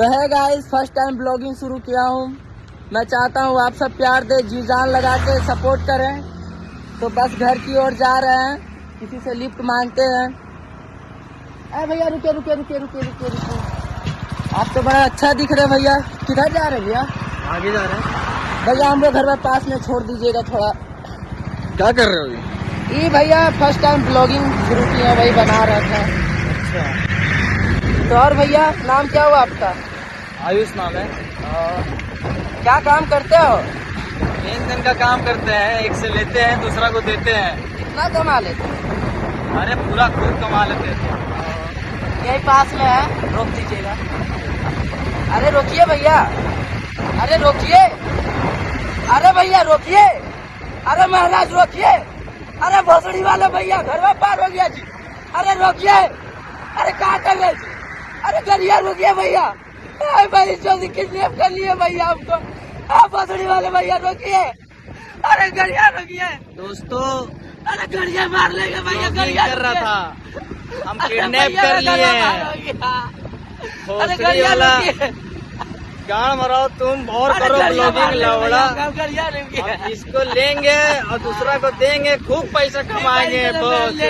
तो है guys first time blogging शुरू किया हूँ। मैं चाहता हूँ आप सब प्यार दे जी जान लगा के सपोर्ट करें। तो बस घर की ओर जा रहे हैं किसी से लिफ्ट मांगते हैं। अरे भैया रुके रुके रुके रुके रुके रुके। आप तो बड़ा अच्छा दिख रहे भैया। किधर जा रहे हैं भैया? आगे जा रहे हैं। भैया हम लोग घर में पास में छोड़ दीजिएगा थोड़ा। क्या कर रहे हो? ये भैया फ़र्स्ट टाइम ब्लॉगिंग शुरू किया वही बना रहा था। अच्छा। तो और भैया नाम क्या हुआ आपका? आयुष नाम है। क्या काम करते हो? लेन देन का काम करते हैं एक से लेते हैं दूसरा को देते हैं। कितना कमा लेते हो? अरे पूरा खूब कमा लेते हैं। यही पास में है रोक दीजिएगा। अरे रोकिए भैया। अरे रोकिए। अरे भैया रोकिए। अरे महाराज रोकिए। अरे भोसड़ी वाले भैया घर में पार हो गया जी। अरे रोकिए। अरे कहाँ कर रहे जी? अरे गरिया रुकिए भैया। भाई जल्दी किडनैप कर लिए भैया हमको। अरे भोसड़ी वाले भैया रोकिए। अरे गरिया रुकिए दोस्तों अरे गरिया मार लेंगे भैया गरिया कर रहा था हम किडनैप कर लिए। हो। अरे गरिया गाड़ मराओ तुम और करो ब्लॉगिंग लेंगे लवड़ा। इसको लेंगे और दूसरा को देंगे खूब पैसा कमाएँगे पैसे